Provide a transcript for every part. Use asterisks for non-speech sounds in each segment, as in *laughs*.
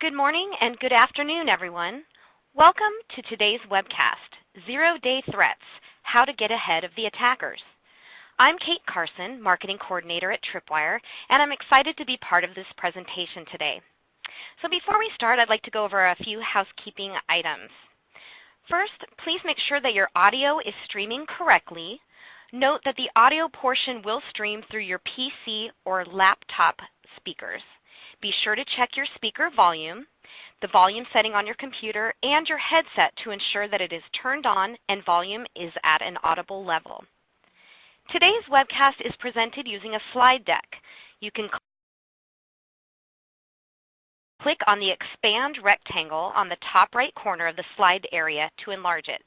Good morning and good afternoon, everyone. Welcome to today's webcast, Zero-Day Threats, How to Get Ahead of the Attackers. I'm Kate Carson, Marketing Coordinator at Tripwire, and I'm excited to be part of this presentation today. So before we start, I'd like to go over a few housekeeping items. First, please make sure that your audio is streaming correctly. Note that the audio portion will stream through your PC or laptop speakers. Be sure to check your speaker volume, the volume setting on your computer, and your headset to ensure that it is turned on and volume is at an audible level. Today's webcast is presented using a slide deck. You can click on the expand rectangle on the top right corner of the slide area to enlarge it.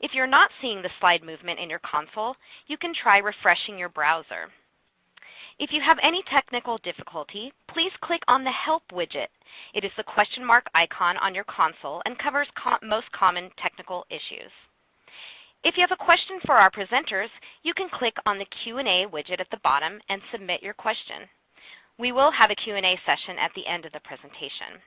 If you're not seeing the slide movement in your console, you can try refreshing your browser. If you have any technical difficulty, please click on the Help widget. It is the question mark icon on your console and covers most common technical issues. If you have a question for our presenters, you can click on the Q&A widget at the bottom and submit your question. We will have a Q&A session at the end of the presentation.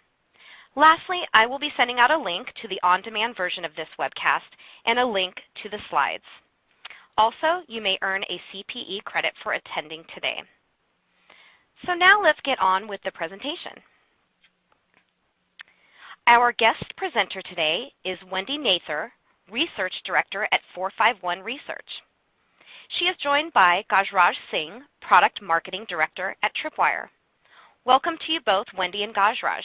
Lastly, I will be sending out a link to the on-demand version of this webcast and a link to the slides. Also, you may earn a CPE credit for attending today. So now let's get on with the presentation. Our guest presenter today is Wendy Nather, Research Director at 451 Research. She is joined by Gajraj Singh, Product Marketing Director at Tripwire. Welcome to you both, Wendy and Gajraj.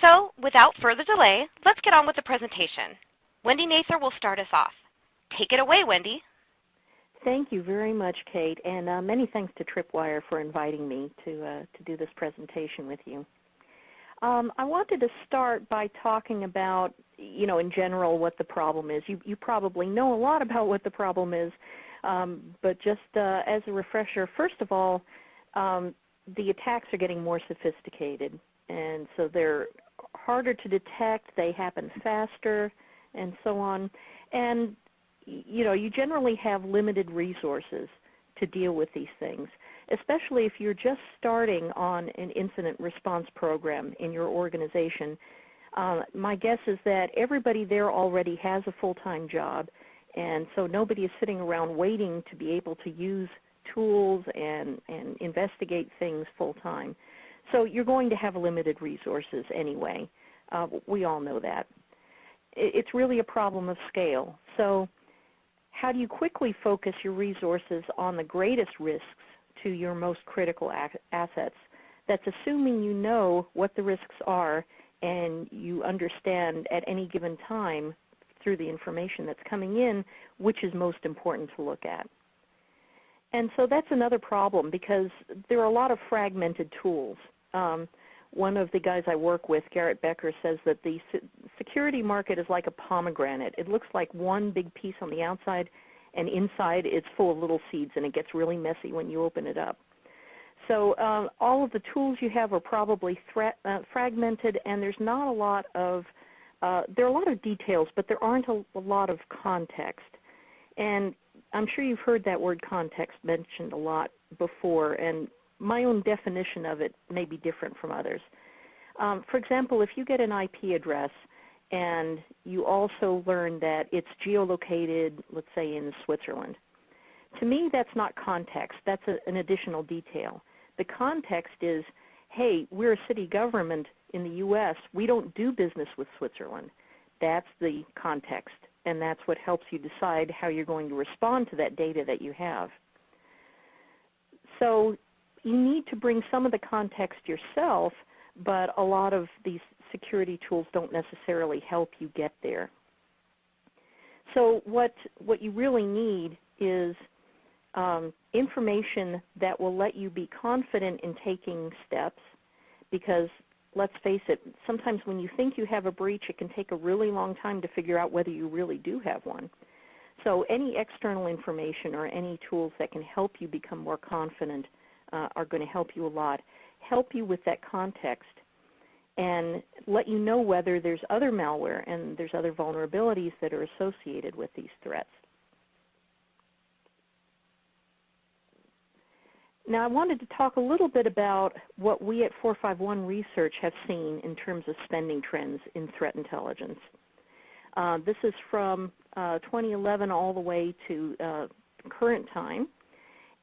So without further delay, let's get on with the presentation. Wendy Nather will start us off. Take it away, Wendy. Thank you very much, Kate, and uh, many thanks to Tripwire for inviting me to, uh, to do this presentation with you. Um, I wanted to start by talking about, you know, in general what the problem is. You, you probably know a lot about what the problem is, um, but just uh, as a refresher, first of all, um, the attacks are getting more sophisticated, and so they're harder to detect, they happen faster, and so on. And you know, you generally have limited resources to deal with these things, especially if you're just starting on an incident response program in your organization. Uh, my guess is that everybody there already has a full-time job, and so nobody is sitting around waiting to be able to use tools and, and investigate things full-time. So you're going to have limited resources anyway. Uh, we all know that. It's really a problem of scale. So how do you quickly focus your resources on the greatest risks to your most critical assets? That's assuming you know what the risks are and you understand at any given time through the information that's coming in which is most important to look at. And so that's another problem because there are a lot of fragmented tools. Um, one of the guys I work with, Garrett Bekker, says that the security market is like a pomegranate. It looks like one big piece on the outside, and inside it's full of little seeds, and it gets really messy when you open it up. So uh, all of the tools you have are probably uh, fragmented, and there's not a lot of uh, there are a lot of details, but there aren't a, a lot of context. And I'm sure you've heard that word context mentioned a lot before, and my own definition of it may be different from others. Um, for example, if you get an IP address and you also learn that it's geolocated, let's say in Switzerland, to me that's not context. That's a, an additional detail. The context is, hey, we're a city government in the U.S. We don't do business with Switzerland. That's the context, and that's what helps you decide how you're going to respond to that data that you have. So you need to bring some of the context yourself, but a lot of these security tools don't necessarily help you get there. So what, what you really need is um, information that will let you be confident in taking steps because let's face it, sometimes when you think you have a breach, it can take a really long time to figure out whether you really do have one. So any external information or any tools that can help you become more confident uh, are going to help you a lot. Help you with that context and let you know whether there's other malware and there's other vulnerabilities that are associated with these threats. Now I wanted to talk a little bit about what we at 451 Research have seen in terms of spending trends in threat intelligence. Uh, this is from uh, 2011 all the way to uh, current time.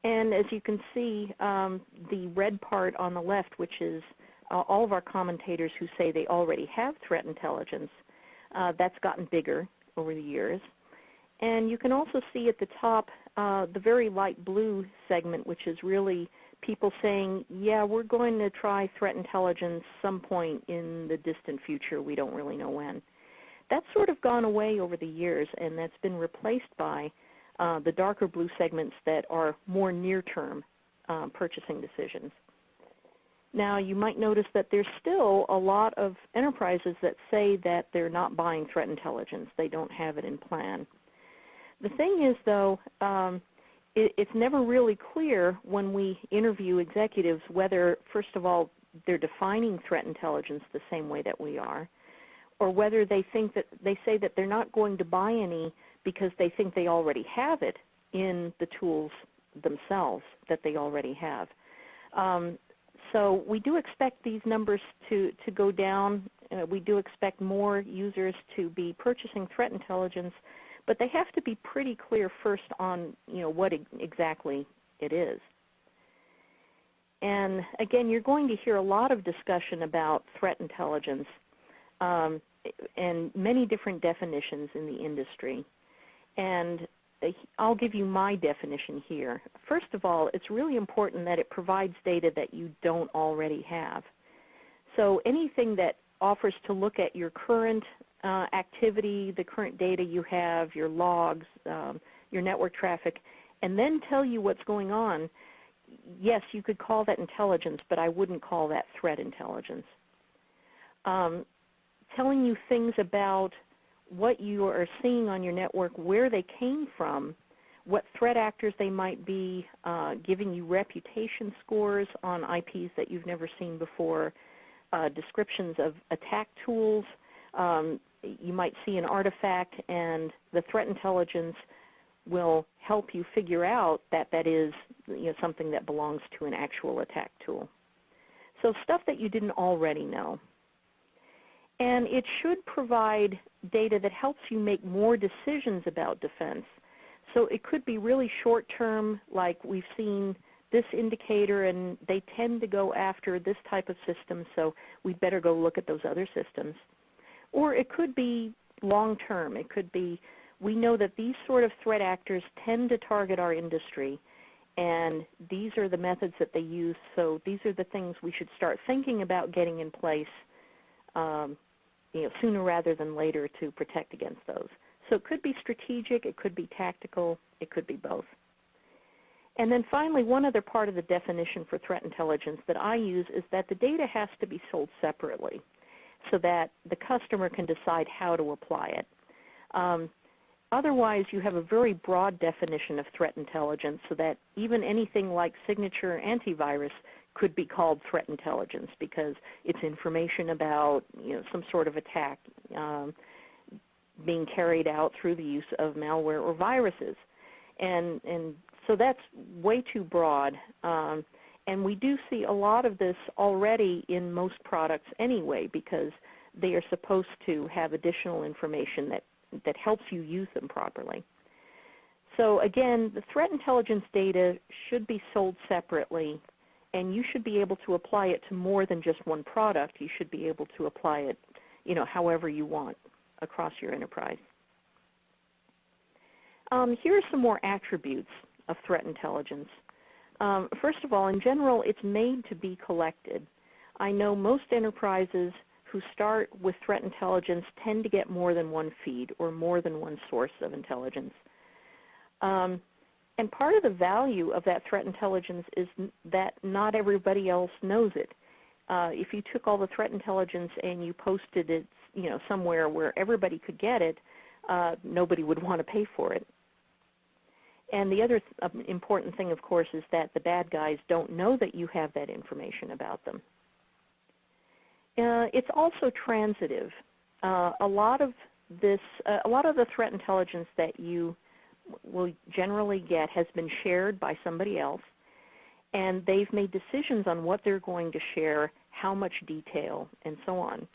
And as you can see, um, the red part on the left, which is uh, all of our commentators who say they already have threat intelligence, uh, that's gotten bigger over the years. And you can also see at the top uh, the very light blue segment, which is really people saying, yeah, we're going to try threat intelligence some point in the distant future. We don't really know when. That's sort of gone away over the years, and that's been replaced by uh, the darker blue segments that are more near-term uh, purchasing decisions. Now, you might notice that there's still a lot of enterprises that say that they're not buying threat intelligence. They don't have it in plan. The thing is, though, um, it, it's never really clear when we interview executives whether, first of all, they're defining threat intelligence the same way that we are, or whether they think that they say that they're not going to buy any because they think they already have it in the tools themselves that they already have. Um, so we do expect these numbers to, to go down. Uh, we do expect more users to be purchasing threat intelligence but they have to be pretty clear first on you know, what exactly it is. And again, you're going to hear a lot of discussion about threat intelligence um, and many different definitions in the industry. And I'll give you my definition here. First of all, it's really important that it provides data that you don't already have. So anything that offers to look at your current uh, activity, the current data you have, your logs, um, your network traffic, and then tell you what's going on, yes, you could call that intelligence, but I wouldn't call that threat intelligence. Um, telling you things about what you are seeing on your network, where they came from, what threat actors they might be, uh, giving you reputation scores on IPs that you've never seen before, uh, descriptions of attack tools, um, you might see an artifact and the threat intelligence will help you figure out that that is you know, something that belongs to an actual attack tool. So stuff that you didn't already know. And it should provide data that helps you make more decisions about defense. So it could be really short term, like we've seen this indicator and they tend to go after this type of system, so we'd better go look at those other systems. Or it could be long term. It could be we know that these sort of threat actors tend to target our industry and these are the methods that they use, so these are the things we should start thinking about getting in place um, you know, sooner rather than later to protect against those. So it could be strategic, it could be tactical, it could be both. And then finally, one other part of the definition for threat intelligence that I use is that the data has to be sold separately so that the customer can decide how to apply it. Um, otherwise, you have a very broad definition of threat intelligence so that even anything like signature antivirus could be called threat intelligence because it's information about you know, some sort of attack um, being carried out through the use of malware or viruses. And, and so that's way too broad. Um, and we do see a lot of this already in most products anyway because they are supposed to have additional information that, that helps you use them properly. So again, the threat intelligence data should be sold separately and you should be able to apply it to more than just one product. You should be able to apply it you know, however you want across your enterprise. Um, here are some more attributes of threat intelligence. Um, first of all, in general, it's made to be collected. I know most enterprises who start with threat intelligence tend to get more than one feed or more than one source of intelligence. Um, and part of the value of that threat intelligence is that not everybody else knows it. Uh, if you took all the threat intelligence and you posted it you know, somewhere where everybody could get it, uh, nobody would *laughs* want to pay for it. And the other th um, important thing, of course, is that the bad guys don't know that you have that information about them. Uh, it's also transitive. Uh, a lot of this, uh, a lot of the threat intelligence that you will generally get has been shared by somebody else, and they've made decisions on what they're going to share, how much detail, and so on.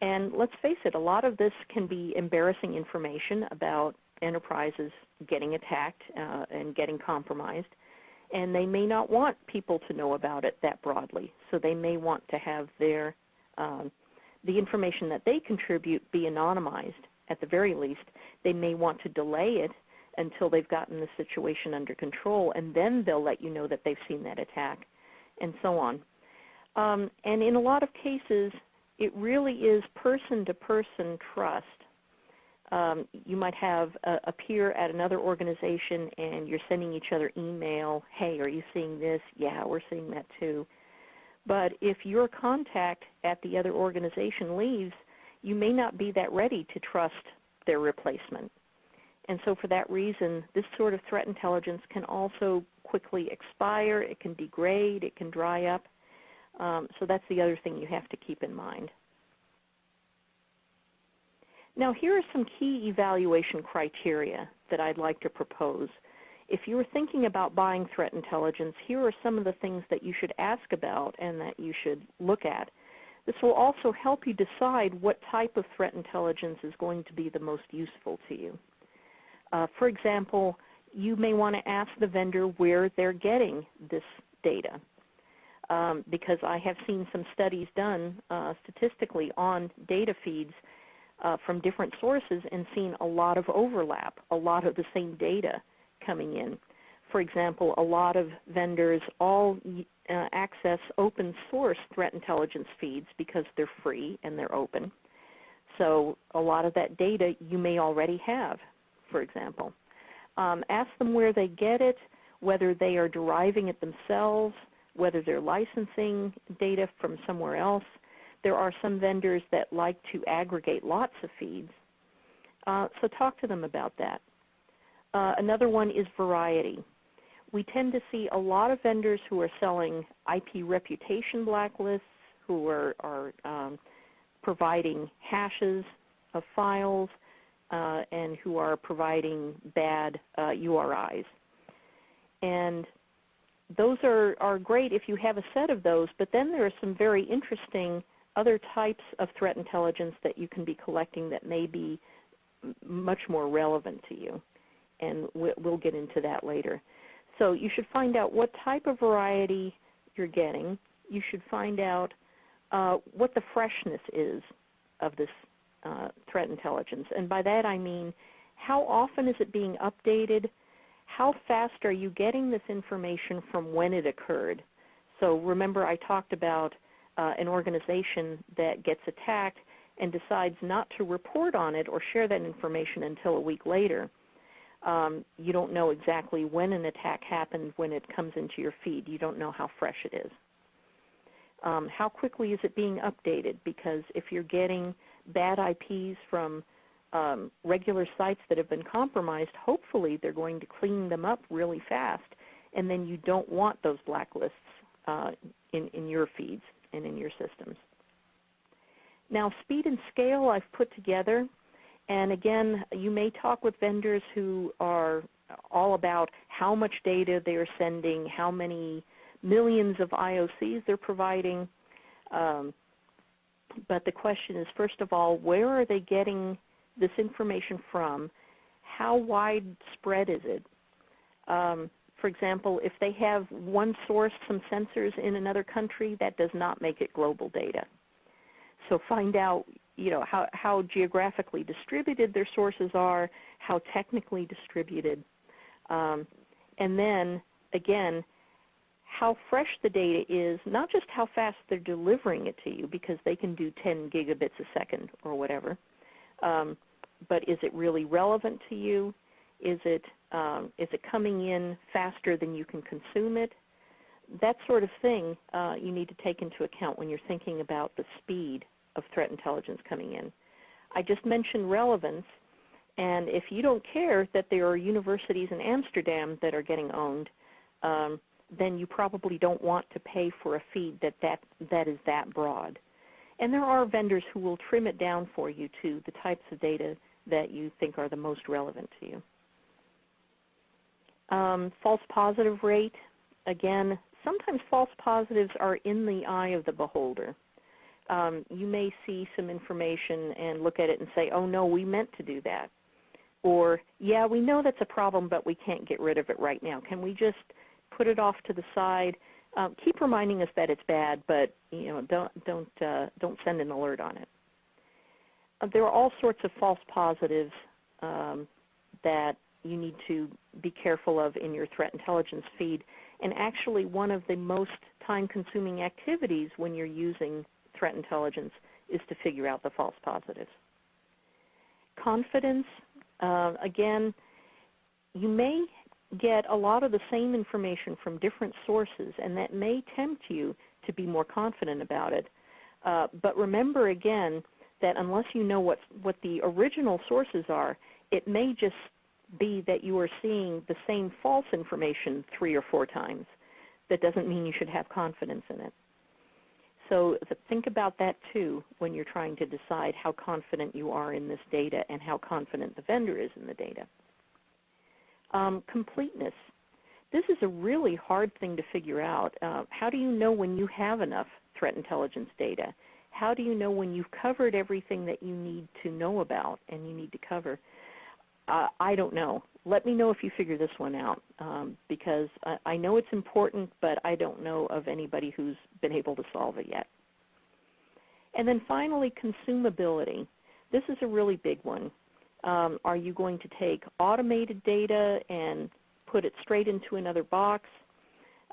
And let's face it, a lot of this can be embarrassing information about enterprises getting attacked uh, and getting compromised. And they may not want people to know about it that broadly. So they may want to have their um, the information that they contribute be anonymized at the very least. They may want to delay it until they've gotten the situation under control, and then they'll let you know that they've seen that attack, and so on. Um, and in a lot of cases, it really is person-to-person trust. Um, you might have a, a, peer at another organization and you're sending each other email, hey, are you seeing this? Yeah, we're seeing that too. But if your contact at the other organization leaves, you may not be that ready to trust their replacement. And so for that reason, this sort of threat intelligence can also quickly expire, it can degrade, it can dry up. Um, so that's the other thing you have to keep in mind. Now here are some key evaluation criteria that I'd like to propose. If you are thinking about buying threat intelligence, here are some of the things that you should ask about and that you should look at. This will also help you decide what type of threat intelligence is going to be the most useful to you. Uh, for example, you may want to ask the vendor where they're getting this data. Um, because I have seen some studies done uh, statistically on data feeds uh, from different sources and seen a lot of overlap, a lot of the same data coming in. For example, a lot of vendors all uh, access open source threat intelligence feeds because they're free and they're open. So a lot of that data you may already have for example. Um, ask them where they get it, whether they are deriving it themselves, whether they're licensing data from somewhere else. There are some vendors that like to aggregate lots of feeds. Uh, so talk to them about that. Uh, another one is variety. We tend to see a lot of vendors who are selling IP reputation blacklists, who are, are um, providing hashes of files, uh, and who are providing bad uh, URIs. And those are, are great if you have a set of those, but then there are some very interesting other types of threat intelligence that you can be collecting that may be much more relevant to you. And we'll get into that later. So you should find out what type of variety you're getting. You should find out uh, what the freshness is of this uh, threat intelligence. And by that I mean how often is it being updated? How fast are you getting this information from when it occurred? So remember I talked about uh, an organization that gets attacked and decides not to report on it or share that information until a week later. Um, you don't know exactly when an attack happened when it comes into your feed. You don't know how fresh it is. Um, how quickly is it being updated? Because if you're getting bad IPs from um, regular sites that have been compromised, hopefully they're going to clean them up really fast, and then you don't want those blacklists uh, in, in your feeds and in your systems. Now speed and scale I've put together, and again you may talk with vendors who are all about how much data they are sending, how many millions of IOCs they're providing. Um, but the question is, first of all, where are they getting this information from? How widespread is it? Um, for example, if they have one source, some sensors in another country, that does not make it global data. So find out you know, how, how geographically distributed their sources are, how technically distributed. Um, and then, again, how fresh the data is, not just how fast they're delivering it to you, because they can do 10 gigabits a second or whatever, um, but is it really relevant to you? Is it, um, is it coming in faster than you can consume it? That sort of thing uh, you need to take into account when you're thinking about the speed of threat intelligence coming in. I just mentioned relevance, and if you don't care that there are universities in Amsterdam that are getting owned, um, then you probably don't want to pay for a feed that, that, that is that broad. And there are vendors who will trim it down for you to the types of data that you think are the most relevant to you. Um, false positive rate, again, sometimes false positives are in the eye of the beholder. Um, you may see some information and look at it and say, oh no, we meant to do that. Or, yeah, we know that's a problem, but we can't get rid of it right now. Can we just put it off to the side? Um, keep reminding us that it's bad, but you know, don't, don't, uh, don't send an alert on it. Uh, there are all sorts of false positives um, that you need to be careful of in your threat intelligence feed. And actually one of the most time-consuming activities when you're using threat intelligence is to figure out the false positives. Confidence, uh, again, you may get a lot of the same information from different sources, and that may tempt you to be more confident about it. Uh, but remember again that unless you know what, what the original sources are, it may just be that you are seeing the same false information three or four times. That doesn't mean you should have confidence in it. So think about that too when you're trying to decide how confident you are in this data and how confident the vendor is in the data. Um, completeness. This is a really hard thing to figure out. Uh, how do you know when you have enough threat intelligence data? How do you know when you've covered everything that you need to know about and you need to cover? Uh, I don't know. Let me know if you figure this one out um, because I, I know it's important, but I don't know of anybody who's been able to solve it yet. And then finally, consumability. This is a really big one. Um, are you going to take automated data and put it straight into another box?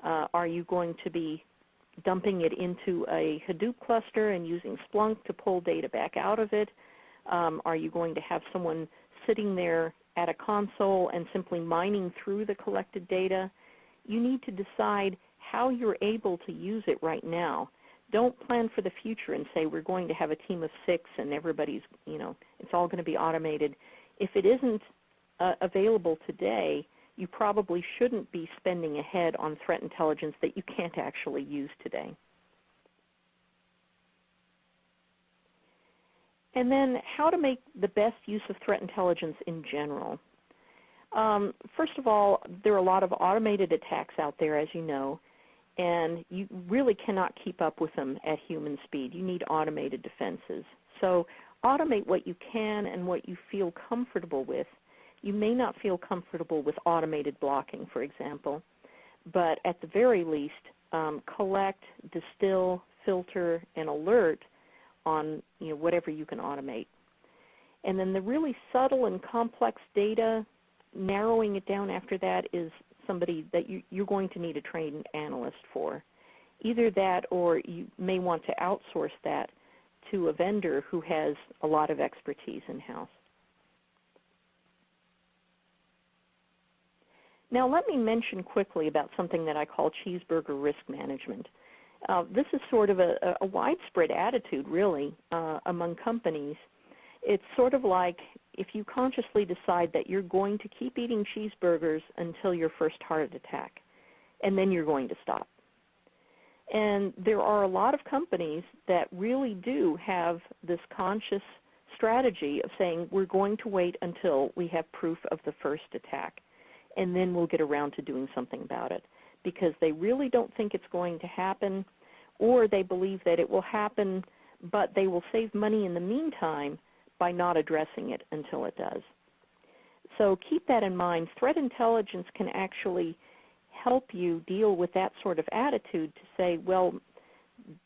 Uh, are you going to be dumping it into a Hadoop cluster and using Splunk to pull data back out of it? Um, are you going to have someone sitting there at a console and simply mining through the collected data, you need to decide how you're able to use it right now. Don't plan for the future and say we're going to have a team of six and everybody's, you know, it's all going to be automated. If it isn't uh, available today, you probably shouldn't be spending ahead on threat intelligence that you can't actually use today. And then how to make the best use of threat intelligence in general. Um, first of all, there are a lot of automated attacks out there, as you know, and you really cannot keep up with them at human speed. You need automated defenses. So automate what you can and what you feel comfortable with. You may not feel comfortable with automated blocking, for example, but at the very least, um, collect, distill, filter, and alert on you know, whatever you can automate. And then the really subtle and complex data, narrowing it down after that is somebody that you, you're going to need a trained analyst for. Either that or you may want to outsource that to a vendor who has a lot of expertise in-house. Now let me mention quickly about something that I call cheeseburger risk management. Uh, this is sort of a, a widespread attitude, really, uh, among companies. It's sort of like if you consciously decide that you're going to keep eating cheeseburgers until your first heart attack, and then you're going to stop. And there are a lot of companies that really do have this conscious strategy of saying we're going to wait until we have proof of the first attack, and then we'll get around to doing something about it because they really don't think it's going to happen or they believe that it will happen, but they will save money in the meantime by not addressing it until it does. So keep that in mind. Threat intelligence can actually help you deal with that sort of attitude to say, well,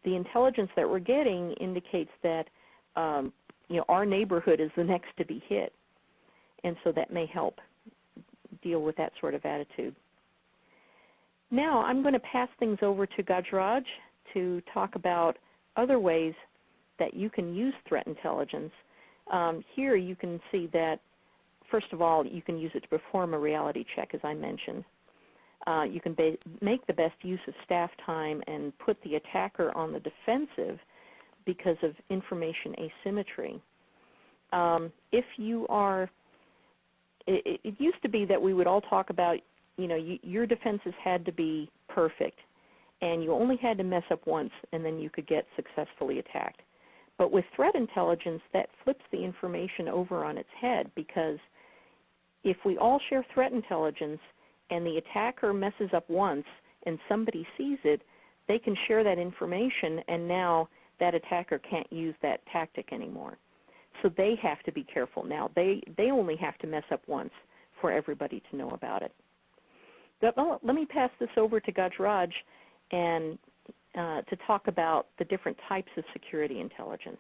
the intelligence that we're getting indicates that um, you know, our neighborhood is the next to be hit. And so that may help deal with that sort of attitude. Now I'm going to pass things over to Gajraj to talk about other ways that you can use threat intelligence. Um, here you can see that, first of all, you can use it to perform a reality check, as I mentioned. Uh, you can make the best use of staff time and put the attacker on the defensive because of information asymmetry. Um, if you are, it, it, used to be that we would all talk about, you know, you, your defenses had to be perfect and you only had to mess up once and then you could get successfully attacked. But with threat intelligence, that flips the information over on its head because if we all share threat intelligence and the attacker messes up once and somebody sees it, they can share that information and now that attacker can't use that tactic anymore. So they have to be careful now. They, they only have to mess up once for everybody to know about it. But, well, let me pass this over to Gajraj and uh, to talk about the different types of security intelligence.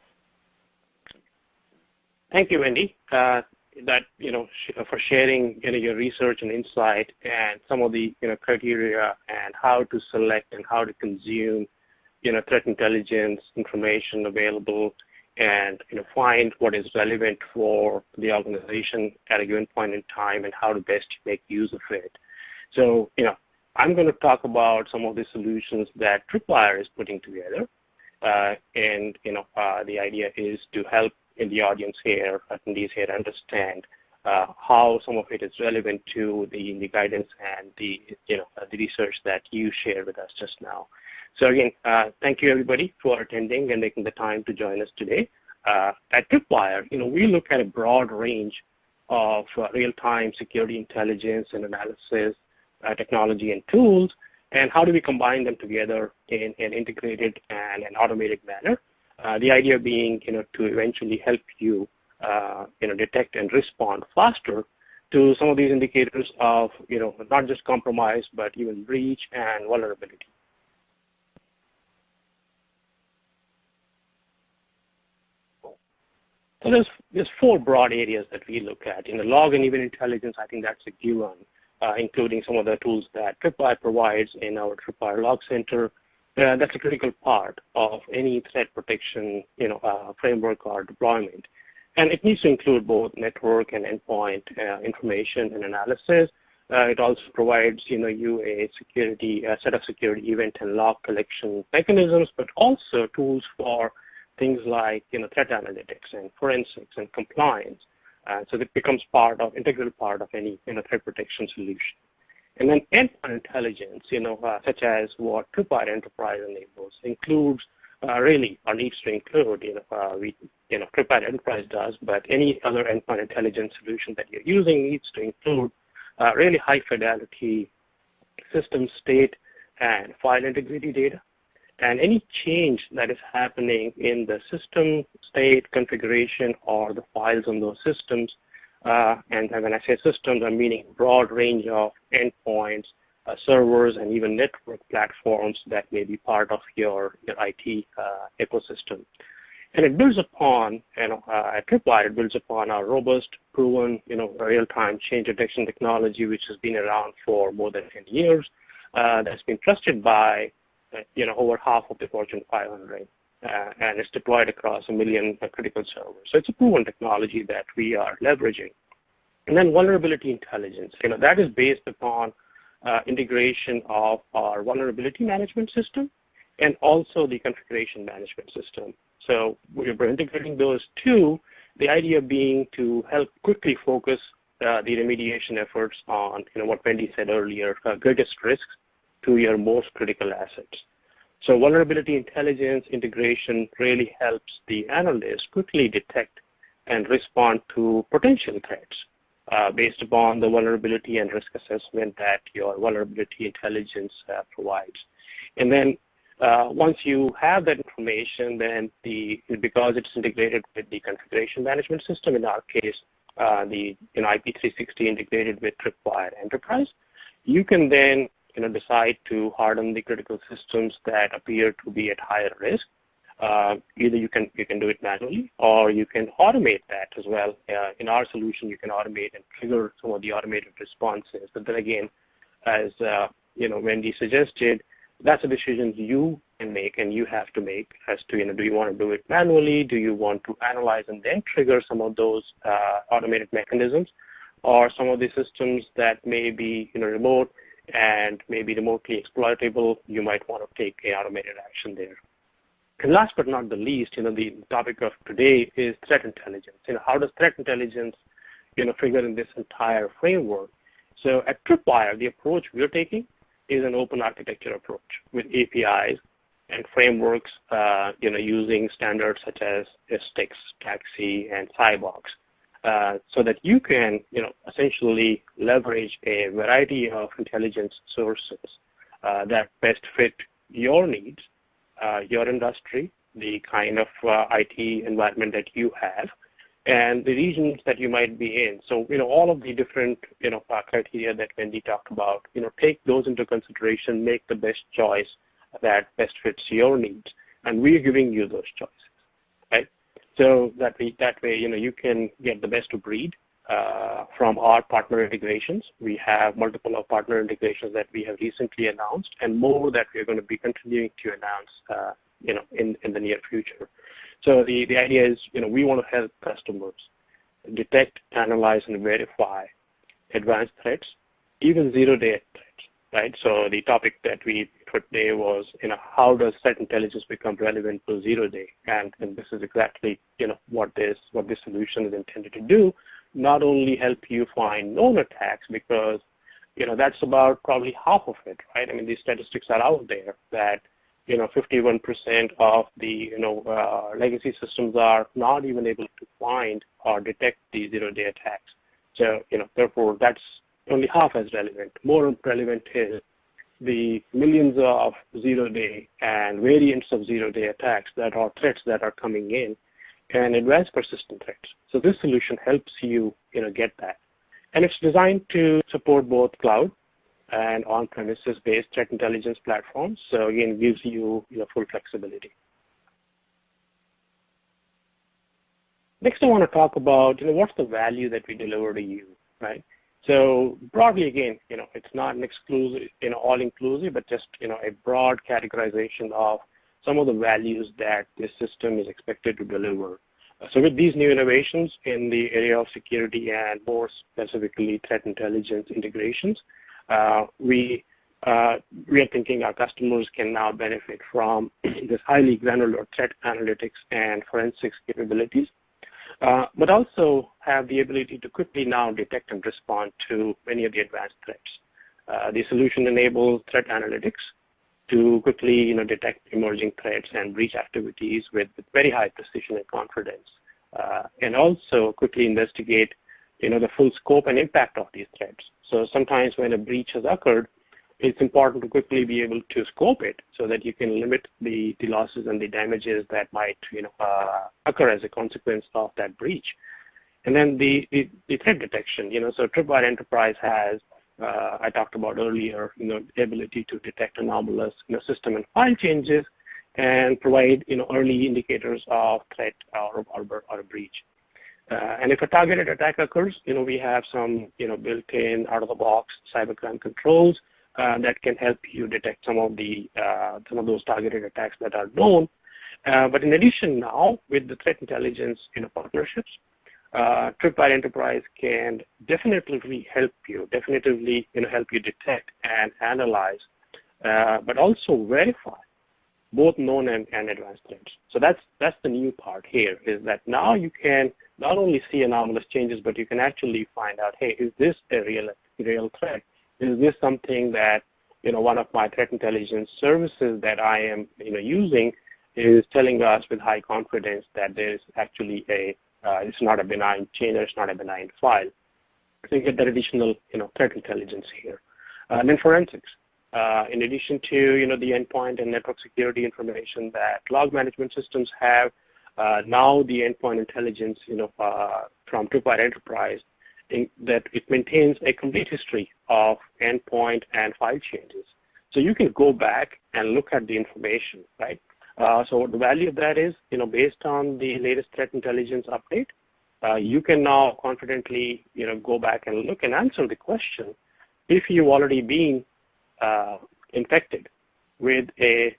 Thank you, Wendy. Uh, that you know sh for sharing you know your research and insight and some of the you know criteria and how to select and how to consume you know threat intelligence information available and you know find what is relevant for the organization at a given point in time and how to best make use of it. So you know I'm going to talk about some of the solutions that Tripwire is putting together. Uh, and you know, uh, the idea is to help in the audience here, attendees here, understand uh, how some of it is relevant to the, the guidance and the you know the research that you shared with us just now. So again, uh, thank you everybody for attending and making the time to join us today. Uh, at Tripwire, you know, we look at a broad range of uh, real-time security intelligence and analysis technology and tools, and how do we combine them together in an integrated and an automated manner. Uh, the idea being, you know, to eventually help you, uh, you know, detect and respond faster to some of these indicators of, you know, not just compromise, but even breach and vulnerability. So there's, there's four broad areas that we look at. In the log and event intelligence, I think that's a given uh, including some of the tools that Tripwire provides in our Tripwire Log Center. Uh, that's a critical part of any threat protection you know, uh, framework or deployment. And it needs to include both network and endpoint uh, information and analysis. Uh, it also provides you know, a security set of security event and log collection mechanisms, but also tools for things like you know, threat analytics and forensics and compliance. Uh, so it becomes part of, integral part of any you know, threat protection solution. And then endpoint intelligence, you know, uh, such as what Tripwire Enterprise enables, includes uh, really, or needs to include, you know, uh, we, you know, Enterprise does, but any other endpoint intelligence solution that you're using needs to include uh, really high fidelity system state and file integrity data and any change that is happening in the system state configuration or the files on those systems, uh, and when I say systems, I'm meaning broad range of endpoints, uh, servers, and even network platforms that may be part of your, your IT uh, ecosystem. And it builds upon, you know, uh, at Tripwire, it builds upon our robust, proven, you know, real-time change detection technology, which has been around for more than 10 years. Uh, that's been trusted by you know, over half of the Fortune 500, uh, and it's deployed across a million critical servers. So it's a proven technology that we are leveraging. And then vulnerability intelligence, you know, that is based upon uh, integration of our vulnerability management system and also the configuration management system. So we're integrating those two, the idea being to help quickly focus uh, the remediation efforts on, you know, what Wendy said earlier, uh, greatest risks to your most critical assets. So vulnerability intelligence integration really helps the analyst quickly detect and respond to potential threats uh, based upon the vulnerability and risk assessment that your vulnerability intelligence uh, provides. And then uh, once you have that information, then the because it's integrated with the configuration management system, in our case, uh, the you know, IP360 integrated with Tripwire Enterprise, you can then you know, decide to harden the critical systems that appear to be at higher risk, uh, either you can you can do it manually or you can automate that as well. Uh, in our solution, you can automate and trigger some of the automated responses. But then again, as uh, you know, Wendy suggested, that's a decision you can make and you have to make as to you know, do you want to do it manually? Do you want to analyze and then trigger some of those uh, automated mechanisms, or some of the systems that may be you know remote? And maybe remotely exploitable, you might want to take a automated action there. And last but not the least, you know, the topic of today is threat intelligence. You know, how does threat intelligence, you know, figure in this entire framework? So at Tripwire, the approach we're taking is an open architecture approach with APIs and frameworks, uh, you know, using standards such as STIX, TAXII, and Cybox. Uh, so that you can, you know, essentially leverage a variety of intelligence sources uh, that best fit your needs, uh, your industry, the kind of IT environment that you have, and the regions that you might be in. So, you know, all of the different, you know, criteria that Wendy talked about, you know, take those into consideration, make the best choice that best fits your needs. And we're giving you those choices? So that, we, that way, you know, you can get the best of breed uh, from our partner integrations. We have multiple of partner integrations that we have recently announced and more that we're going to be continuing to announce uh, you know, in, in the near future. So the, the idea is, you know, we want to help customers detect, analyze, and verify advanced threats, even zero-day threats, right? So the topic that we put there was, you know, how does threat intelligence become relevant for zero-day? And, and this is exactly, you know, what this what this solution is intended to do. Not only help you find known attacks, because, you know, that's about probably half of it, right? I mean, these statistics are out there that you know, 51% of the, you know, uh, legacy systems are not even able to find or detect these zero-day attacks. So, you know, therefore, that's only half as relevant. More relevant is the millions of zero-day and variants of zero-day attacks that are threats that are coming in and advanced persistent threats. So this solution helps you, you know, get that. And it's designed to support both cloud and on-premises based threat intelligence platforms. So again, gives you, you know, full flexibility. Next, I want to talk about, you know, what's the value that we deliver to you, right? So broadly, again, you know, it's not an exclusive, you know, all-inclusive, but just, you know, a broad categorization of some of the values that this system is expected to deliver. So with these new innovations in the area of security and more specifically threat intelligence integrations, uh, we uh, we are thinking our customers can now benefit from *clears throat* this highly granular threat analytics and forensics capabilities, but also have the ability to quickly now detect and respond to many of the advanced threats. Uh, the solution enables threat analytics to quickly you know, detect emerging threats and breach activities with, with very high precision and confidence, uh, and also quickly investigate you know, the full scope and impact of these threats. So sometimes when a breach has occurred, it's important to quickly be able to scope it so that you can limit the, the losses and the damages that might you know, uh, occur as a consequence of that breach. And then the, the, the threat detection, you know, so Tripwire Enterprise has, uh, I talked about earlier, you know, the ability to detect anomalous you know, system and file changes and provide, you know, early indicators of threat or, or, or a breach. Uh, and if a targeted attack occurs, you know, we have some, you know, built-in out-of-the-box cybercrime controls that can help you detect some of the uh, some of those targeted attacks that are known. Uh, but in addition, now with the threat intelligence, you know, partnerships, uh, Tripwire Enterprise can definitely help you, definitively, you know, help you detect and analyze, uh, but also verify both known and, and advanced threats. So that's that's the new part here is that now you can not only see anomalous changes, but you can actually find out, hey, is this a real real threat? Is this something that you know one of my threat intelligence services that I am you know using is telling us with high confidence that there is actually a uh, it's not a benign chain or it's not a benign file. So you get that additional you know threat intelligence here. Uh, and then forensics. Uh, in addition to you know the endpoint and network security information that log management systems have, uh, now the endpoint intelligence you know uh, from Tripwire Enterprise that it maintains a complete history of endpoint and file changes. So you can go back and look at the information, right? Uh, so the value of that is, you know, based on the latest threat intelligence update, uh, you can now confidently, you know, go back and look and answer the question if you've already been uh, infected with a,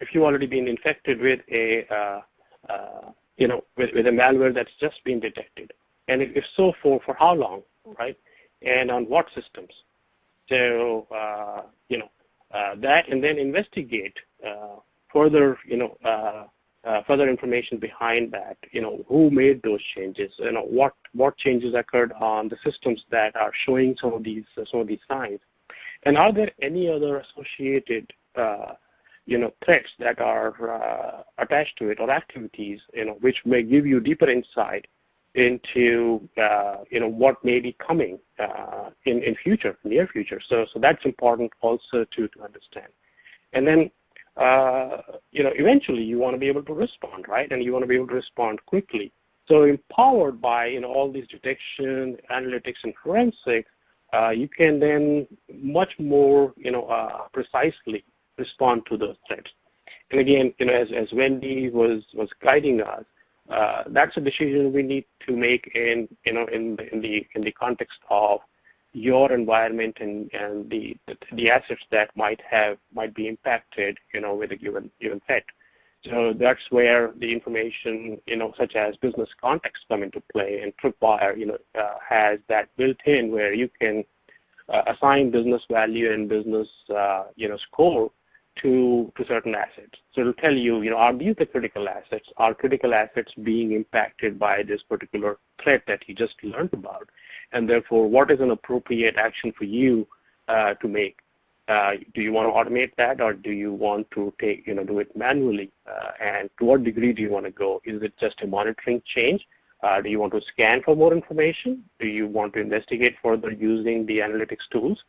if you've already been infected with a, uh, uh, you know, with, with a malware that's just been detected, and if so, for, for how long, right? And on what systems? So, uh, you know, uh, that and then investigate uh, further, you know, uh, further information behind that, you know, who made those changes, you know, what, what changes occurred on the systems that are showing some of these, uh, some of these signs. And are there any other associated, uh, you know, threats that are uh, attached to it or activities, you know, which may give you deeper insight into uh, you know what may be coming uh, in in future, near future. So so that's important also to to understand. And then uh, you know eventually you want to be able to respond, right? And you want to be able to respond quickly. So empowered by you know all these detection, analytics, and forensics, uh, you can then much more you know uh, precisely respond to those threats. And again, you know, as, as Wendy was was guiding us, uh, that's a decision we need to make in you know in the in the in the context of your environment and and the the, assets that might have might be impacted you know with a given given threat. So that's where the information, you know, such as business context come into play, and Tripwire, you know, uh, has that built in where you can uh, assign business value and business, uh, you know, score to, to certain assets. So it'll tell you, you know, are these the critical assets? Are critical assets being impacted by this particular threat that you just learned about? And therefore, what is an appropriate action for you uh, to make? Uh, do you want to automate that, or do you want to take, you know, do it manually? Uh, and to what degree do you want to go? Is it just a monitoring change? Uh, do you want to scan for more information? Do you want to investigate further using the analytics tools?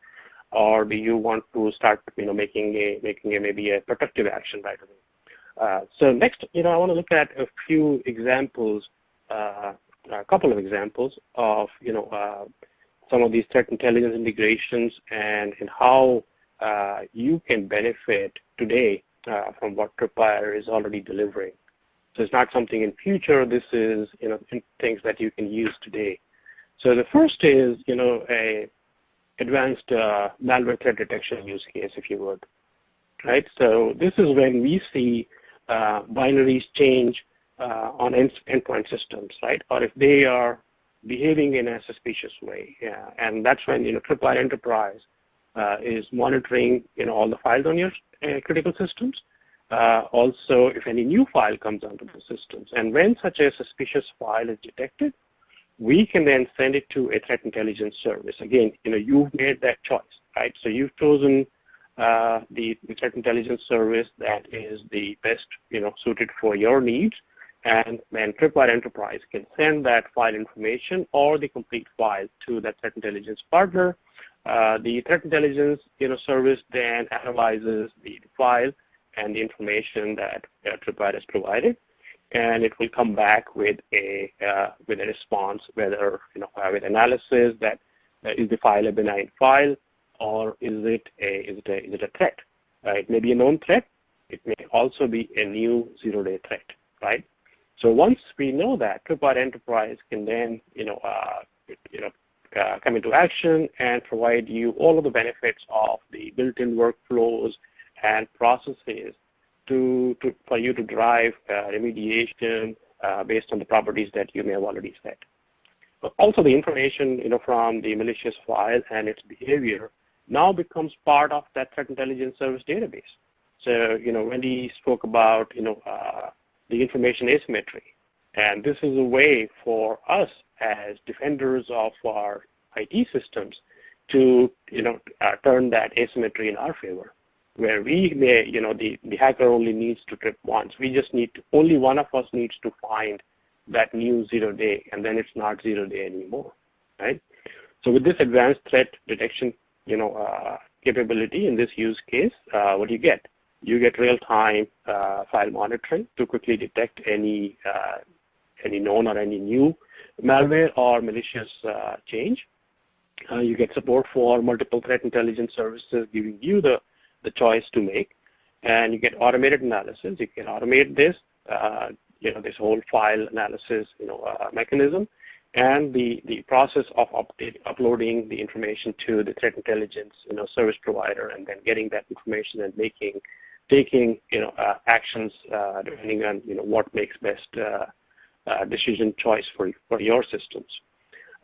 Or do you want to start, you know, making a making a maybe a protective action right away? Uh, so next, you know, I want to look at a few examples, uh, a couple of examples of, you know, uh, some of these threat intelligence integrations and, and how uh, you can benefit today uh, from what Tripwire is already delivering. So it's not something in future. This is, you know, things that you can use today. So the first is, you know, a advanced uh, malware threat detection use case, if you would. Right? So this is when we see uh, binaries change uh, on end endpoint systems, right? Or if they are behaving in a suspicious way. Yeah. And that's when, you know, Tripwire Enterprise uh, is monitoring, you know, all the files on your uh, critical systems. Uh, also, if any new file comes onto the systems. And when such a suspicious file is detected, we can then send it to a threat intelligence service. Again, you know, you've made that choice, right? So you've chosen uh, the, the, threat intelligence service that is the best, you know, suited for your needs. And then Tripwire Enterprise can send that file information or the complete file to that threat intelligence partner. Uh, the threat intelligence, you know, service then analyzes the, file and the information that uh, Tripwire has provided and it will come back with a uh, with a response, whether you know with analysis that uh, is the file a benign file or is it a is it a is it a threat? Uh, it may be a known threat. It may also be a new zero-day threat, right? So once we know that, Tripwire Enterprise can then you know uh, you know uh, come into action and provide you all of the benefits of the built-in workflows and processes to, to for you to drive uh, remediation uh, based on the properties that you may have already set. But also the information you know, from the malicious file and its behavior now becomes part of that threat intelligence service database. So, you know, Wendy spoke about, you know, uh, the information asymmetry. And this is a way for us as defenders of our IT systems to, you know, uh, turn that asymmetry in our favor where we may, you know, the, the hacker only needs to trip once. We just need to, only one of us needs to find that new zero day, and then it's not zero day anymore, right? So with this advanced threat detection, you know, uh, capability in this use case, uh, what do you get? You get real-time uh, file monitoring to quickly detect any uh, any known or any new malware or malicious uh, change. Uh, you get support for multiple threat intelligence services, giving you the the choice to make. And you get automated analysis. You can automate this, uh, you know, this whole file analysis, you know, uh, mechanism, and the the process of update, uploading the information to the threat intelligence, you know, service provider, and then getting that information and making, taking, you know, uh, actions uh, depending on, you know, what makes best uh, uh, decision choice for for your systems.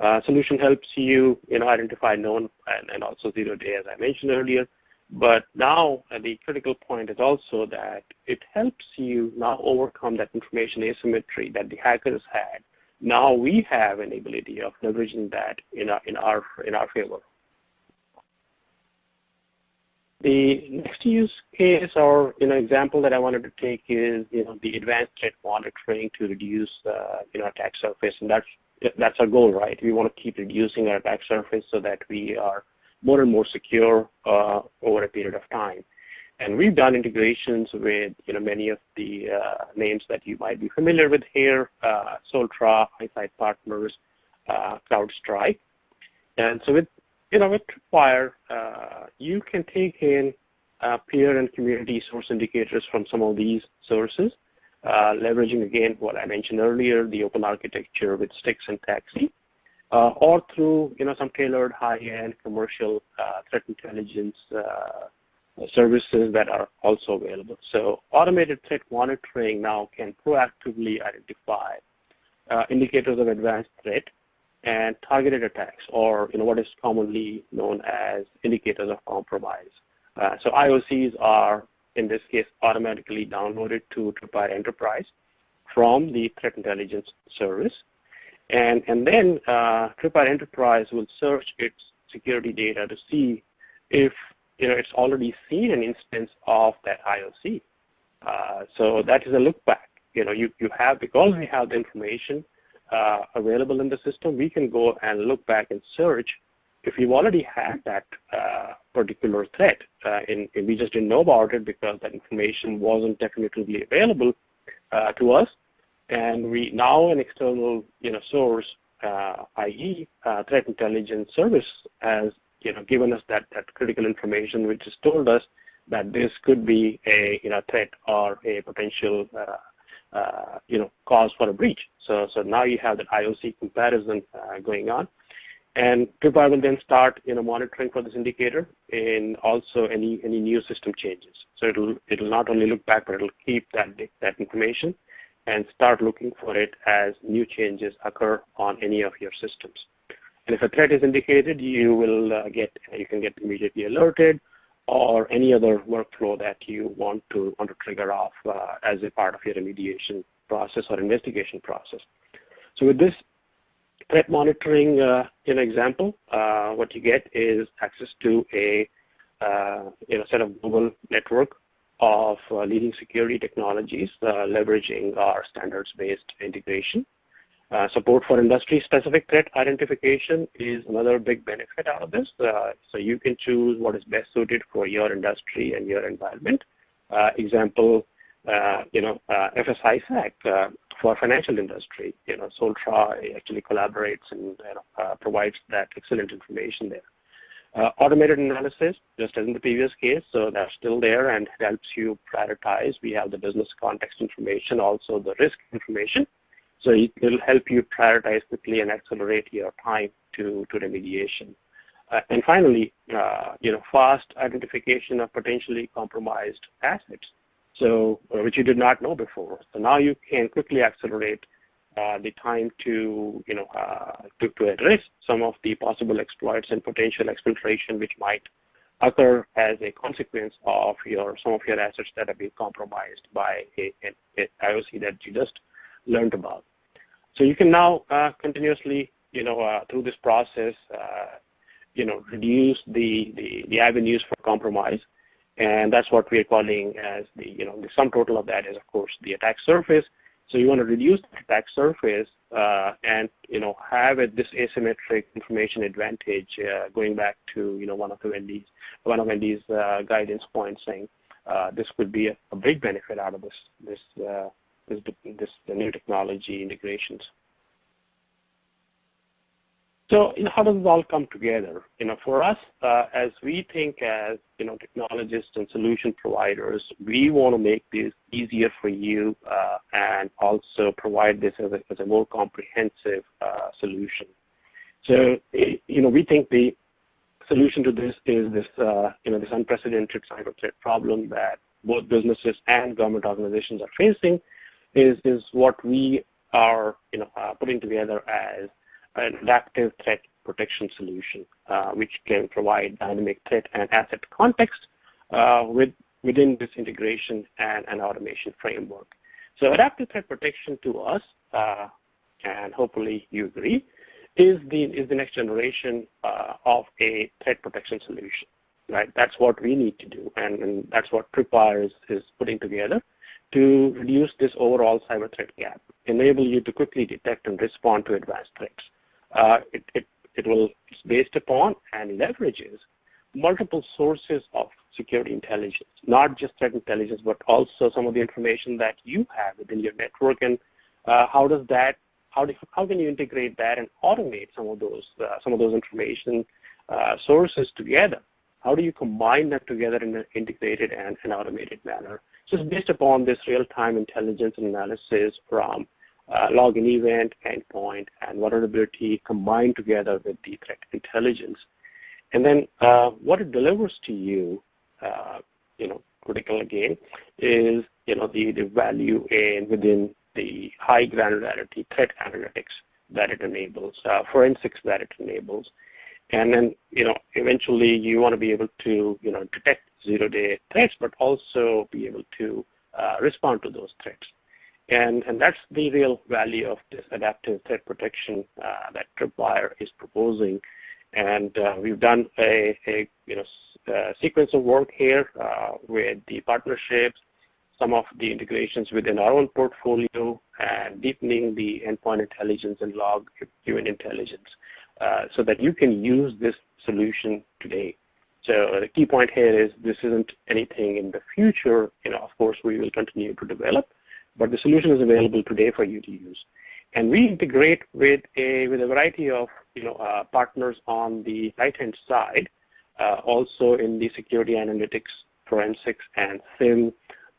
Uh, solution helps you, you know, identify known and, and also zero day, as I mentioned earlier, but now uh, the critical point is also that it helps you now overcome that information asymmetry that the hackers had. Now we have an ability of leveraging that in our, in our, in our favor. The next use case or you know example that I wanted to take is you know the advanced threat monitoring to reduce uh, you know attack surface, and that's that's our goal, right? We want to keep reducing our attack surface so that we are more and more secure uh, over a period of time. And we've done integrations with you know many of the uh, names that you might be familiar with here, uh, Soltra, iSIGHT Partners, uh, CrowdStrike. And so with you know with Tripwire, uh, you can take in uh, peer and community source indicators from some of these sources, uh, leveraging again what I mentioned earlier, the open architecture with STIX and TAXII, or through you know some tailored high-end commercial threat intelligence services that are also available. So automated threat monitoring now can proactively identify uh, indicators of advanced threat and targeted attacks, or you know what is commonly known as indicators of compromise. Uh, so IOCs are, in this case, automatically downloaded to Tripwire Enterprise from the Threat Intelligence Service. And, and then uh, Tripwire Enterprise will search its security data to see if you know, it's already seen an instance of that IOC. Uh, so that is a look back. You know, you, you have, because we have the information uh, available in the system, we can go and look back and search if we've already had that uh, particular threat uh, and, we just didn't know about it because that information wasn't definitively available uh, to us. And we now an external you know, source, uh, i.e. threat intelligence service has you know, given us that, that critical information which has told us that this could be a you know, threat or a potential uh, uh, you know, cause for a breach. So, so now you have that IOC comparison uh, going on. And Tripwire will then start you know, monitoring for this indicator and also any, any new system changes. So it'll, it'll not only look back, but it'll keep that, that information and start looking for it as new changes occur on any of your systems. And if a threat is indicated, you will uh, get you can get immediately alerted, or any other workflow that you want to want to trigger off uh, as a part of your remediation process or investigation process. So with this threat monitoring uh, in example, uh, what you get is access to a uh, you know set of global network of uh, leading security technologies leveraging our standards-based integration. Uh, support for industry-specific threat identification is another big benefit out of this. Uh, so you can choose what is best suited for your industry and your environment. Uh, example, uh, you know, uh, FS-ISAC for financial industry. You know, Soltra actually collaborates and you know, provides that excellent information there. Uh, automated analysis, just as in the previous case, so that's still there and helps you prioritize. We have the business context information, also the risk information. So it will help you prioritize quickly and accelerate your time to, to remediation. Uh, and finally, uh, you know, fast identification of potentially compromised assets, so uh, which you did not know before. So now you can quickly accelerate the time to, you know, uh, to, to address some of the possible exploits and potential exfiltration which might occur as a consequence of your some of your assets that have been compromised by a, IOC that you just learned about. So you can now uh, continuously, you know, uh, through this process, uh, you know, reduce the, the, the avenues for compromise. And that's what we're calling as the, you know, the sum total of that is, of course, the attack surface. So you want to reduce the attack surface uh, and, you know, have this asymmetric information advantage uh, going back to, you know, one of the Wendy's, one of Wendy's uh, guidance points saying this could be a, a, big benefit out of this, this this, this the new technology integrations. So, you know, how does it all come together? You know, for us, uh, as we think as you know technologists and solution providers, we want to make this easier for you uh, and also provide this as a, as a more comprehensive uh, solution. So, you know, we think the solution to this is this, uh, you know, this unprecedented cyber threat problem that both businesses and government organizations are facing, is, is what we are you know, uh, putting together as an adaptive threat protection solution, uh, which can provide dynamic threat and asset context uh, with, within this integration and, and automation framework. So adaptive threat protection to us, uh, and hopefully you agree, is the, is the next generation uh, of a threat protection solution. Right? That's what we need to do, and, and that's what Tripwire is, is putting together to reduce this overall cyber threat gap. enable you to quickly detect and respond to advanced threats. Uh, it, it, it will, it's based upon and leverages multiple sources of security intelligence, not just threat intelligence, but also some of the information that you have within your network and uh, how does that, how, do, how can you integrate that and automate some of those, uh, some of those information uh, sources together? How do you combine that together in an integrated and an automated manner? So it's based upon this real-time intelligence analysis from login event, endpoint, and vulnerability combined together with the threat intelligence. And then uh, what it delivers to you, uh, you know, critical again, is you know the, the value in within the high granularity threat analytics that it enables, uh, forensics that it enables, and then you know eventually you want to be able to you know detect zero-day threats, but also be able to uh, respond to those threats. And, and that's the real value of this adaptive threat protection uh, that Tripwire is proposing. And uh, we've done a, a you know, uh, sequence of work here uh, with the partnerships, some of the integrations within our own portfolio, and deepening the endpoint intelligence and log human intelligence uh, so that you can use this solution today. So the key point here is this isn't anything in the future. You know, of course, we will continue to develop, but the solution is available today for you to use. And we integrate with a with a variety of you know uh, partners on the right-hand side, uh, also in the security analytics, forensics, and SIEM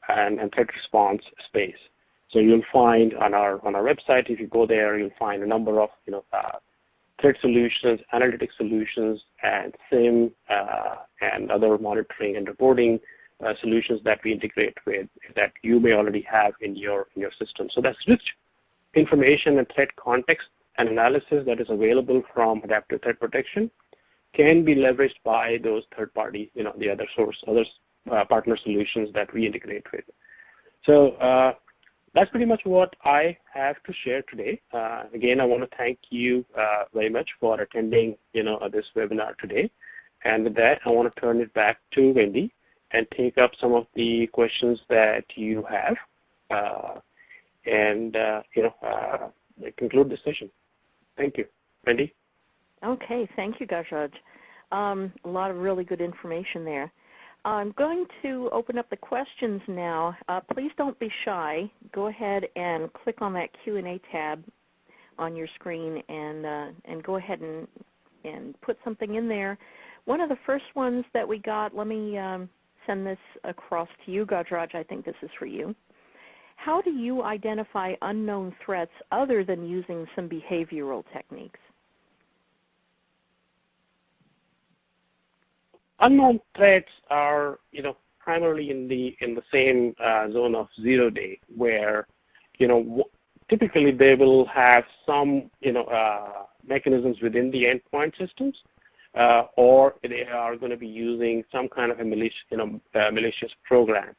and, and threat response space. So you'll find on our on our website, if you go there, you'll find a number of you know uh, threat solutions, analytic solutions, and SIEM uh, and other monitoring and reporting solutions that we integrate with that you may already have in your in your system. So that's rich information and threat context and analysis that is available from adaptive threat protection can be leveraged by those third party, you know, the other source, other uh, partner solutions that we integrate with. So uh, that's pretty much what I have to share today. Uh, again, I want to thank you uh, very much for attending, you know, this webinar today. And with that, I want to turn it back to Wendy and take up some of the questions that you have, uh, and uh, you know, uh, conclude the session. Thank you, Wendy. Okay, thank you, Gajraj. Um, a lot of really good information there. I'm going to open up the questions now. Uh, please don't be shy. Go ahead and click on that Q&A tab on your screen and, uh, and go ahead and, and put something in there. One of the first ones that we got, let me um, send this across to you, Gajraj. I think this is for you. How do you identify unknown threats other than using some behavioral techniques? unknown threats are, you know, primarily in the in the same uh, zone of zero day, where, you know, typically they will have some, you know, uh, mechanisms within the endpoint systems, uh, or they are going to be using some kind of a malicious, you know, uh, malicious program.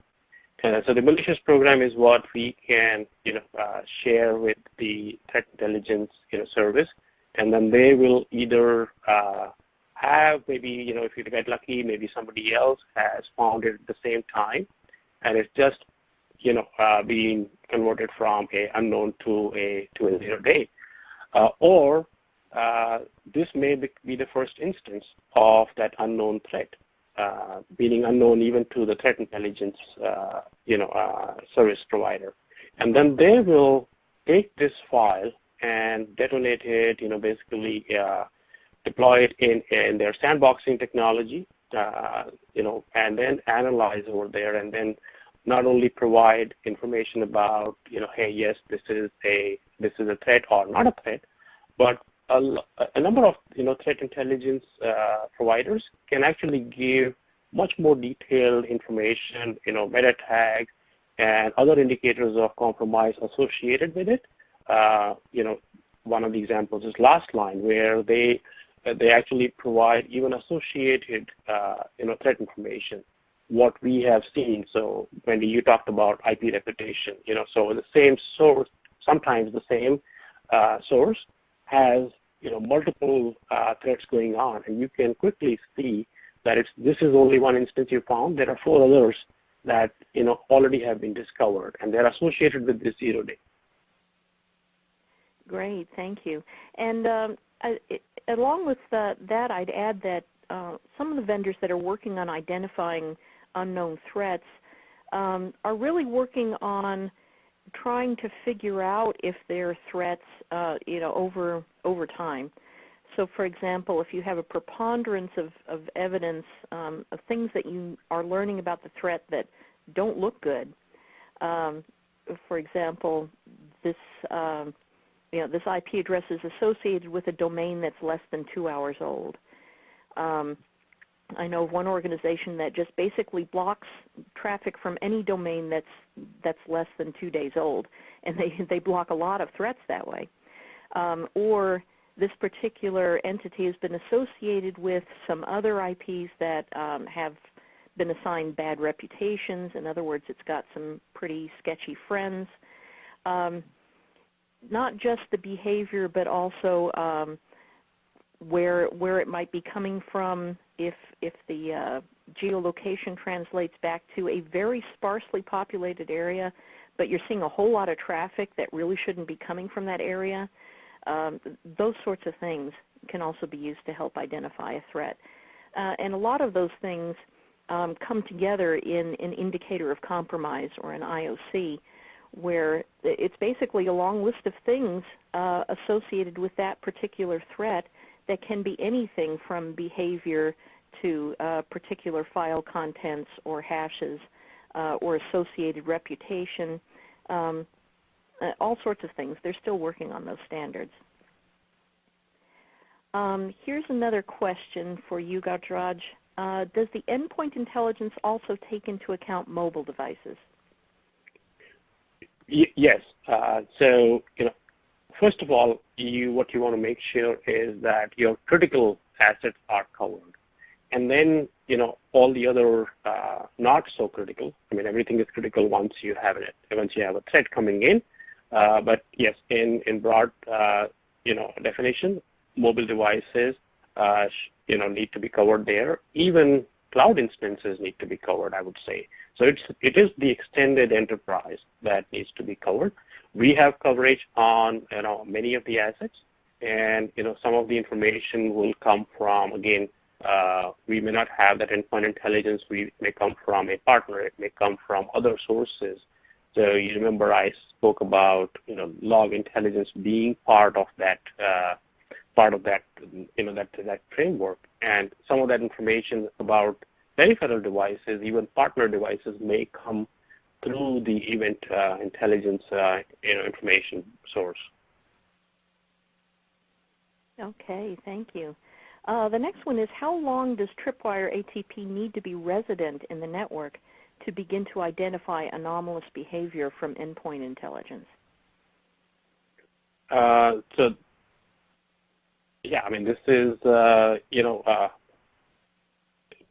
Uh, so the malicious program is what we can, you know, uh, share with the threat intelligence, you know, service, and then they will either have maybe, you know, if you get lucky, maybe somebody else has found it at the same time, and it's just, you know, uh, being converted from a unknown to a to a zero day, uh, or uh, this may be the first instance of that unknown threat, uh, being unknown even to the threat intelligence, uh, you know, uh, service provider, and then they will take this file and detonate it, you know, basically deploy it in, in their sandboxing technology, uh, you know, and then analyze over there and then not only provide information about, you know, hey, yes, this is a this is a threat or not a threat, but a, a number of, you know, threat intelligence uh, providers can actually give much more detailed information, you know, meta tags and other indicators of compromise associated with it. Uh, you know, one of the examples is Lastline, where they they actually provide even associated uh, you know, threat information, what we have seen. So Wendy, you talked about IP reputation. You know, so the same source, sometimes the same uh, source has you know, multiple uh, threats going on, and you can quickly see that it's, this is only one instance you found. There are four others that you know already have been discovered, and they're associated with this zero day. Great, thank you. And um, I, it, along with uh, that, I'd add that uh, some of the vendors that are working on identifying unknown threats um, are really working on trying to figure out if there are threats, uh, you know, over over time. So, for example, if you have a preponderance of, of evidence um, of things that you are learning about the threat that don't look good, um, for example, this um, you know this IP address is associated with a domain that's less than two hours old. Um, I know of one organization that just basically blocks traffic from any domain that's that's less than two days old, and they *laughs* they block a lot of threats that way. Um, or this particular entity has been associated with some other IPs that um, have been assigned bad reputations. In other words, it's got some pretty sketchy friends. Um, not just the behavior, but also um, where where it might be coming from. If if the uh, geolocation translates back to a very sparsely populated area, but you're seeing a whole lot of traffic that really shouldn't be coming from that area. Um, those sorts of things can also be used to help identify a threat. Uh, and a lot of those things um, come together in an indicator of compromise or an IOC where it's basically a long list of things uh, associated with that particular threat that can be anything from behavior to uh, particular file contents or hashes uh, or associated reputation, um, uh, all sorts of things. They're still working on those standards. Um, here's another question for you, Gajraj. Uh, does the endpoint intelligence also take into account mobile devices? Y yes. Uh, so, you know, first of all, you what you want to make sure is that your critical assets are covered, and then you know all the other uh, not so critical. I mean, everything is critical once you have it. Once you have a threat coming in. Uh, but yes, in in broad uh, you know definition, mobile devices uh, you know need to be covered there. Even cloud instances need to be covered. I would say. So it's, it is the extended enterprise that needs to be covered. We have coverage on you know, many of the assets, and you know, some of the information will come from, again, uh, we may not have that endpoint intelligence. We may come from a partner. It may come from other sources. So you remember I spoke about you know log intelligence being part of that uh, part of that you know that that framework, and some of that information about peripheral devices, even partner devices, may come through the event uh, intelligence uh, you know, information source. Okay, thank you. Uh, the next one is how long does Tripwire ATP need to be resident in the network to begin to identify anomalous behavior from endpoint intelligence? Uh, so, yeah, I mean, this is, uh, you know, uh,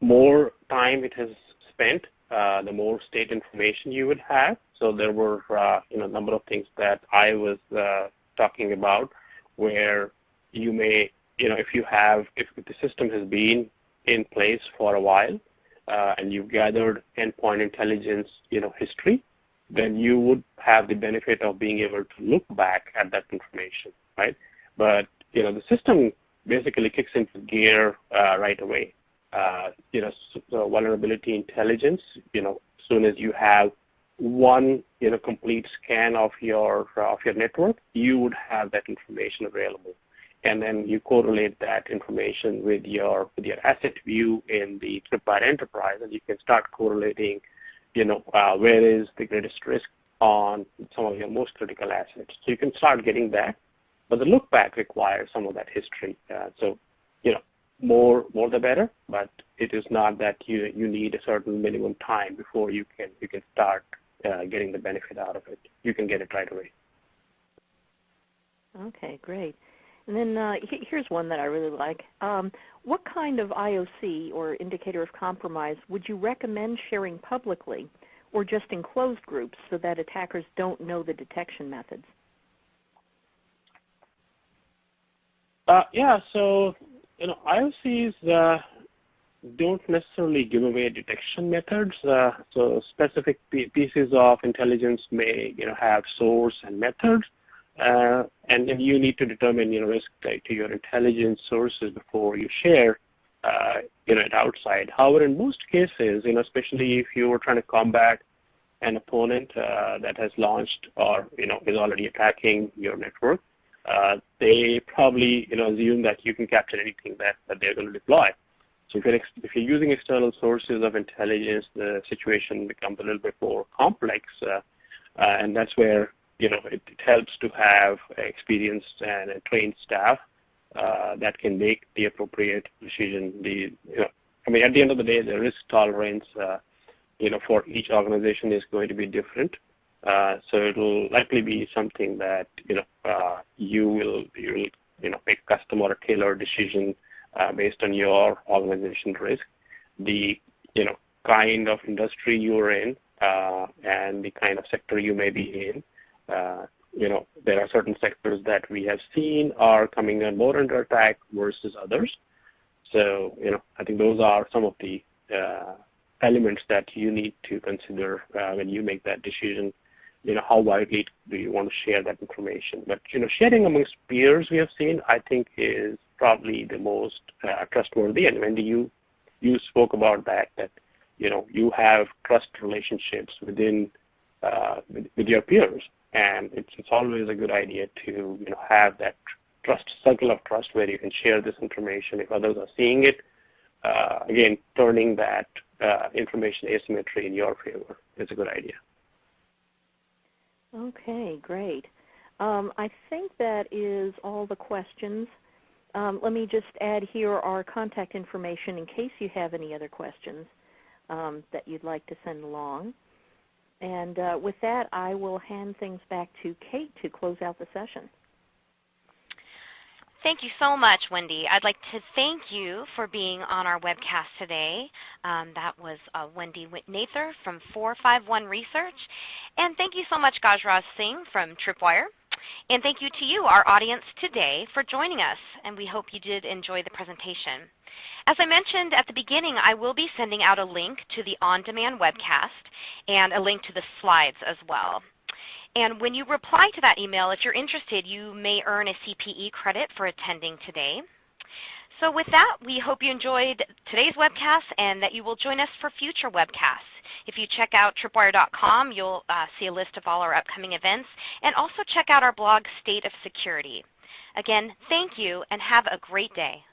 more time it has spent, uh, the more state information you would have. So there were uh, you know a number of things that I was uh, talking about where you may you know if you have if the system has been in place for a while uh, and you've gathered endpoint intelligence you know history, then you would have the benefit of being able to look back at that information, right? But you know the system basically kicks into gear uh, right away you know, vulnerability intelligence, you know, as soon as you have one, you know, complete scan of your uh, of your network, you would have that information available, and then you correlate that information with your with your asset view in the Tripwire Enterprise, and you can start correlating, you know, uh, where is the greatest risk on some of your most critical assets. So you can start getting that, but the look back requires some of that history. Uh, so, you know, more more the better, but it is not that you you need a certain minimum time before you can you can start uh, getting the benefit out of it. You can get it right away. Okay, great. And then uh, here's one that I really like. Um, what kind of IOC or indicator of compromise would you recommend sharing publicly or just in closed groups so that attackers don't know the detection methods? Uh, yeah, so you know, IOCs uh, don't necessarily give away detection methods. Uh, so specific pieces of intelligence may, you know, have source and methods. uh, and, and you need to determine you know risk to your intelligence sources before you share uh, you know it outside. However, in most cases, you know especially if you are trying to combat an opponent uh, that has launched or you know is already attacking your network, they probably you know assume that you can capture anything that, that they're going to deploy. So if you're, if you're using external sources of intelligence, the situation becomes a little bit more complex, uh, uh, and that's where you know it, it, helps to have experienced and trained staff uh, that can make the appropriate decision. The you know, I mean, at the end of the day, the risk tolerance uh, you know for each organization is going to be different. Uh, so it'll likely be something that you know uh, you will you will you know make a custom or a tailored decision uh, based on your organization risk, the you know kind of industry you're in, uh, and the kind of sector you may be in. Uh, you know there are certain sectors that we have seen are coming on more under attack versus others. So you know I think those are some of the uh, elements that you need to consider when you make that decision you know, how widely do you want to share that information? But, you know, sharing amongst peers we have seen, I think is probably the most uh, trustworthy. And Wendy, you, you spoke about that, that, you know, you have trust relationships within, uh, with, with, your peers. And it's, it's always a good idea to, you know, have that trust, circle of trust where you can share this information if others are seeing it. Uh, again, turning that uh, information asymmetry in your favor is a good idea. Okay, great. Um, I think that is all the questions. Um, let me just add here our contact information in case you have any other questions um, that you'd like to send along. And uh, with that, I will hand things back to Kate to close out the session. Thank you so much, Wendy. I'd like to thank you for being on our webcast today. Um, that was uh, Wendy Nather from 451 Research. And thank you so much, Gajraj Singh from Tripwire. And thank you to you, our audience today, for joining us. And we hope you did enjoy the presentation. As I mentioned at the beginning, I will be sending out a link to the on-demand webcast and a link to the slides as well. And when you reply to that email, if you're interested, you may earn a CPE credit for attending today. So with that, we hope you enjoyed today's webcast and that you will join us for future webcasts. If you check out tripwire.com, you'll uh, see a list of all our upcoming events, and also check out our blog, State of Security. Again, thank you, and have a great day.